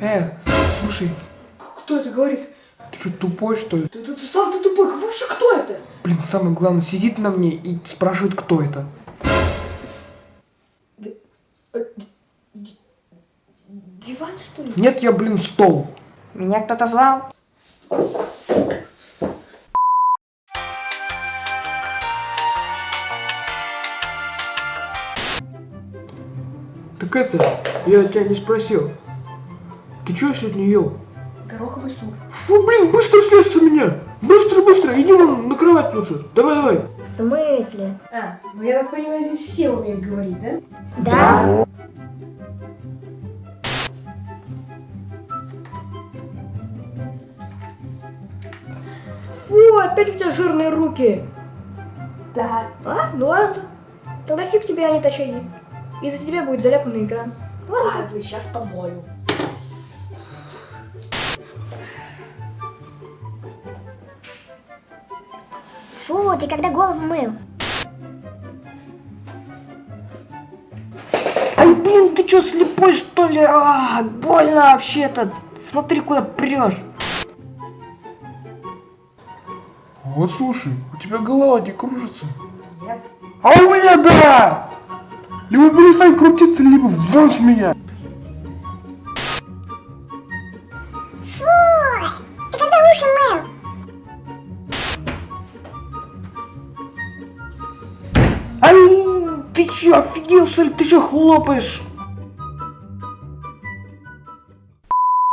Э, слушай, Кто это говорит? ты что, тупой, что ли? Ты, ты, ты сам ты тупой, вообще кто это? Блин, самое главное, сидит на мне и спрашивает, кто это. Э, д- Диван, что ли? Нет, я, блин, стол. Меня кто-то звал? Так это, я тебя не спросил. Ты что сегодня ел? Гороховый суп. Фу, блин, быстро слез с меня! Быстро, быстро, иди вон на кровать лучше. Давай, давай. В смысле? А, ну я так понимаю, здесь все умеют говорить, да? Да. Фу, опять у тебя жирные руки. Да. А? Ну ладно. Тогда фиг тебе, не точаги. Из-за тебя будет заляпанный экран. Ладно. Ладно, сейчас помою. Фу, ты когда голову мыл? Ай, блин, ты что, слепой что ли? А, больно вообще-то. Смотри, куда прешь. Вот слушай, у тебя голова не кружится. Нет. А у меня да! Либо перестань крутиться, либо с меня. Ты чё, офигел что ли? Ты чё хлопаешь?